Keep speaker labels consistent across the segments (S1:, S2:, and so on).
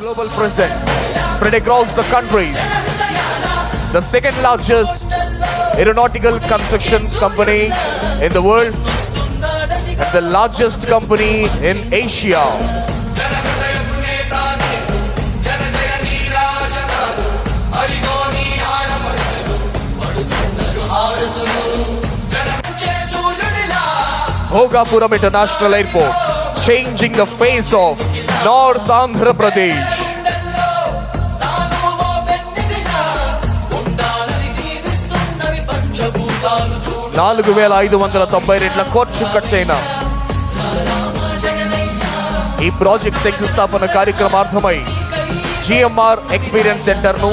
S1: global presence spread across the country. The second largest aeronautical construction company in the world and the largest company in Asia. Bhogapuram International Airport changing the face of north Andhra Pradesh నాలుగు వేల ఐదు వందల తొంభై రెండుల కోర్చు కట్టైన ఈ project శంకుస్థాపన కార్యక్రమార్థమై GMR experience
S2: సెంటర్ను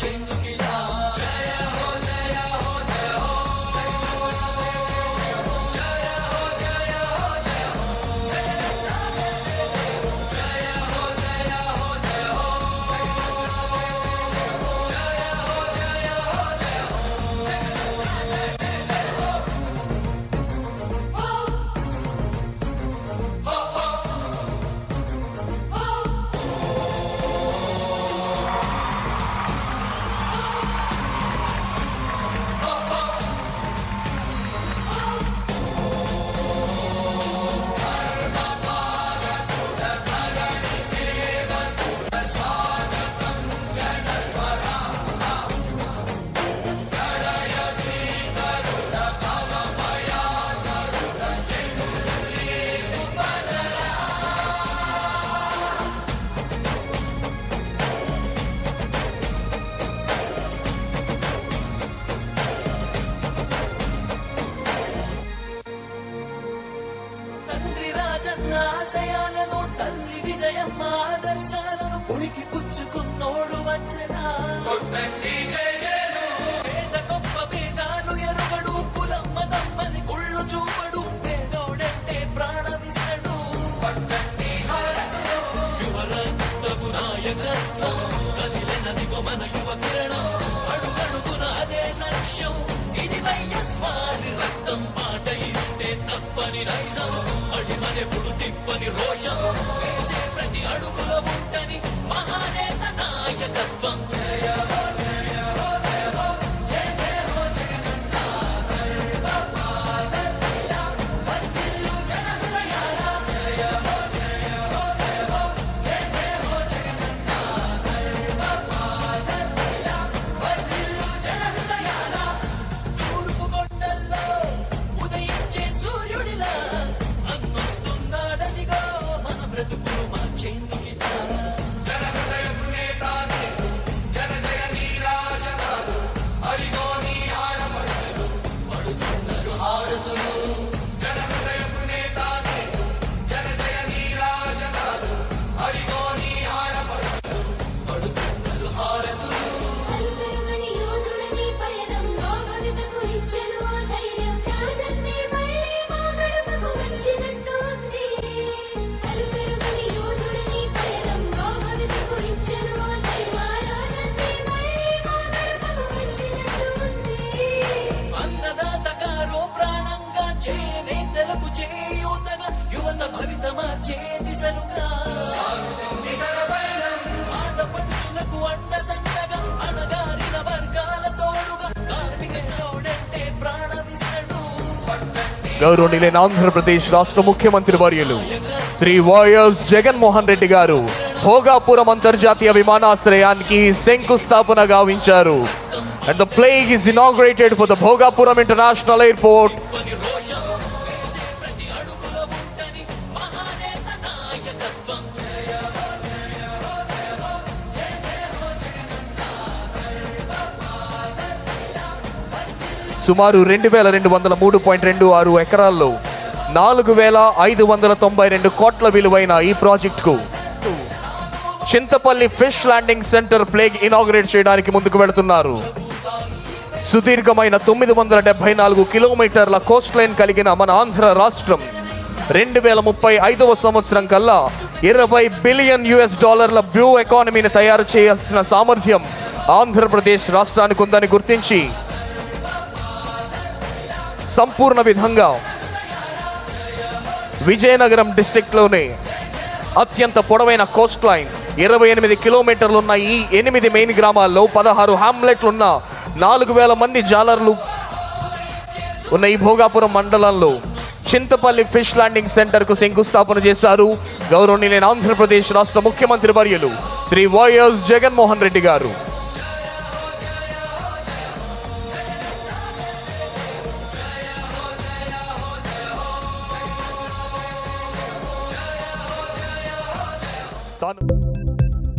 S2: change. Nasaya
S1: గౌరవనీయులైన ఆంధ్రప్రదేశ్ రాష్ట్ర ముఖ్యమంత్రి వర్యులు శ్రీ వైఎస్ జగన్మోహన్ రెడ్డి గారు భోగాపురం అంతర్జాతీయ విమానాశ్రయానికి శంకుస్థాపన గావించారు. And the plaque is inaugurated for the Bhogapuram international airport సుమారు రెండు వేల రెండు వందల మూడు పాయింట్ రెండు ఆరు ఎకరాల్లో నాలుగు వేల ఐదు వందల తొంభై రెండు కోట్ల విలువైన ఈ ప్రాజెక్టుకు Chintapalli fish landing centre plaque inaugurate చేయడానికి ముందుకు వెళుతున్నారు. సుదీర్ఘమైన తొమ్మిది వందల డెబ్బై నాలుగు కిలోమీటర్ల కోస్ట్ లైన్ కలిగిన మన ఆంధ్ర రాష్ట్రం రెండు వేల ముప్పై ఐదవ సంవత్సరం కల్లా ఇరవై బిలియన్ యుఎస్ డాలర్ల బ్యూ ఎకానమీని తయారు చేయాల్సిన సామర్థ్యం ఆంధ్రప్రదేశ్ రాష్ట్రానికి ఉందని గుర్తించి సంపూర్ణ విధంగా విజయనగరం డిస్టిక్లోనే అత్యంత పొడవైన కోస్ట్ లైన్ ఇరవై ఎనిమిది కిలోమీటర్లున్న ఈ ఎనిమిది మెయిన్ గ్రామాల్లో పదహారు హామ్లెట్లున్న నాలుగు వేల మంది జాలర్లు ఉన్న ఈ భోగాపురం మండలంలో చింతపల్లి ఫిష్ ల్యాండింగ్ సెంటర్కు శంకుస్థాపన చేశారు. గౌరవనీయులైన ఆంధ్రప్రదేశ్ రాష్ట్ర ముఖ్యమంత్రి వర్యులు శ్రీ వైఎస్ జగన్మోహన్ రెడ్డి గారు. lá no.